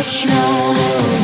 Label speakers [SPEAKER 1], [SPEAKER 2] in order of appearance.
[SPEAKER 1] much longer.